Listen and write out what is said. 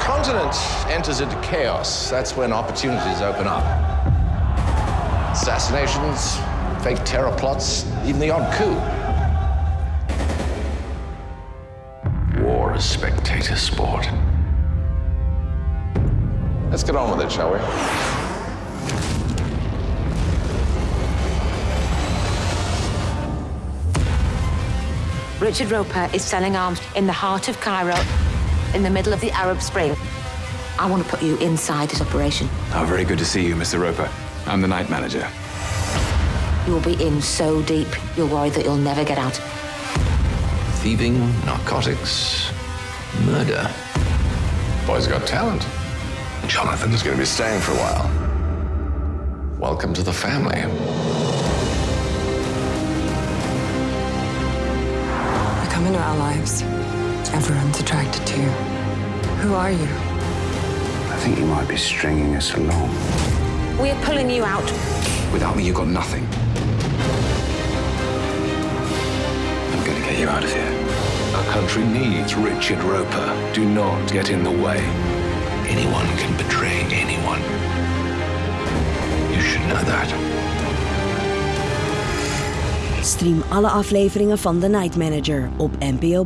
continent enters into chaos, that's when opportunities open up. Assassinations, fake terror plots, even the odd coup. War is spectator sport. Let's get on with it, shall we? Richard Roper is selling arms in the heart of Cairo, in the middle of the Arab Spring. I want to put you inside this operation. Oh, very good to see you, Mr. Roper. I'm the night manager. You'll be in so deep, you'll worry that you'll never get out. Thieving, narcotics, murder. Boy's got talent. Jonathan's going to be staying for a while. Welcome to the family. You come into our lives. Everyone's attracted to you. Who are you? I think you might be stringing us along. We're pulling you out. Without me, you've got nothing. I'm going to get you out of here. Our country needs Richard Roper. Do not get in the way. Anyone can betray anyone. You should know that. Stream alle afleveringen van The Night Manager op NPO+.